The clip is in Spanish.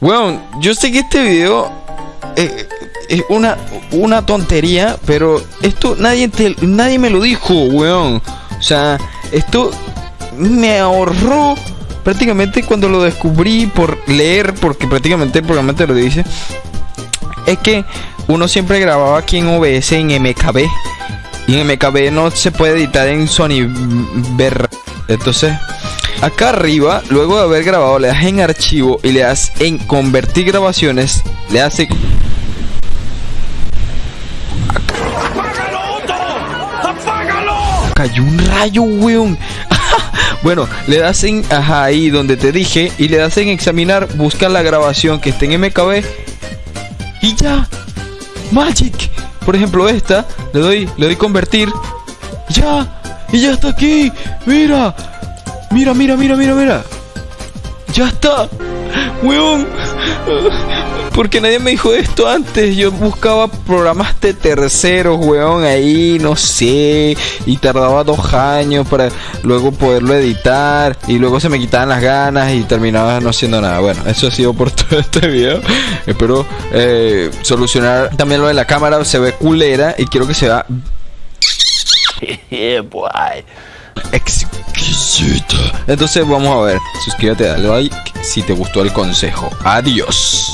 Weón, yo sé que este video eh, es una, una tontería, pero esto nadie, nadie me lo dijo, weón. O sea, esto me ahorró prácticamente cuando lo descubrí por leer, porque prácticamente el programa te lo dice. Es que uno siempre grababa aquí en OBS en MKB. Y en MKB no se puede editar en Sony Ver. Entonces, acá arriba, luego de haber grabado, le das en archivo y le das en convertir grabaciones. Le das en cayó un rayo, weón. bueno, le das en ajá, ahí donde te dije y le das en examinar, busca la grabación que esté en MKB y ya. Magic. Por ejemplo, esta, le doy, le doy convertir. Ya. Y ya está aquí. Mira. Mira, mira, mira, mira, mira. Ya está. Weón. Porque nadie me dijo esto antes. Yo buscaba programas de terceros, weón, ahí, no sé. Y tardaba dos años para luego poderlo editar. Y luego se me quitaban las ganas y terminaba no haciendo nada. Bueno, eso ha sido por todo este video. Espero eh, solucionar también lo de la cámara. Se ve culera y quiero que se vea exquisita. Entonces vamos a ver. Suscríbete, dale like si te gustó el consejo. Adiós.